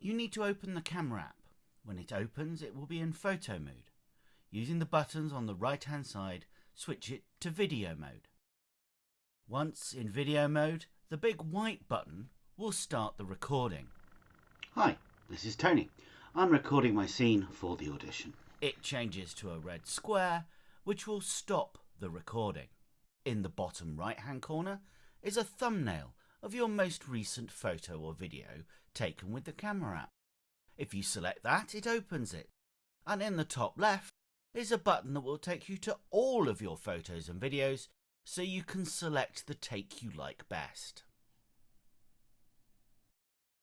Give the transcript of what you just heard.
you need to open the camera app. When it opens, it will be in photo mode. Using the buttons on the right hand side, switch it to video mode. Once in video mode, the big white button will start the recording. Hi, this is Tony. I'm recording my scene for the audition. It changes to a red square, which will stop the recording. In the bottom right hand corner is a thumbnail of your most recent photo or video taken with the camera app. If you select that, it opens it. And in the top left is a button that will take you to all of your photos and videos so you can select the take you like best.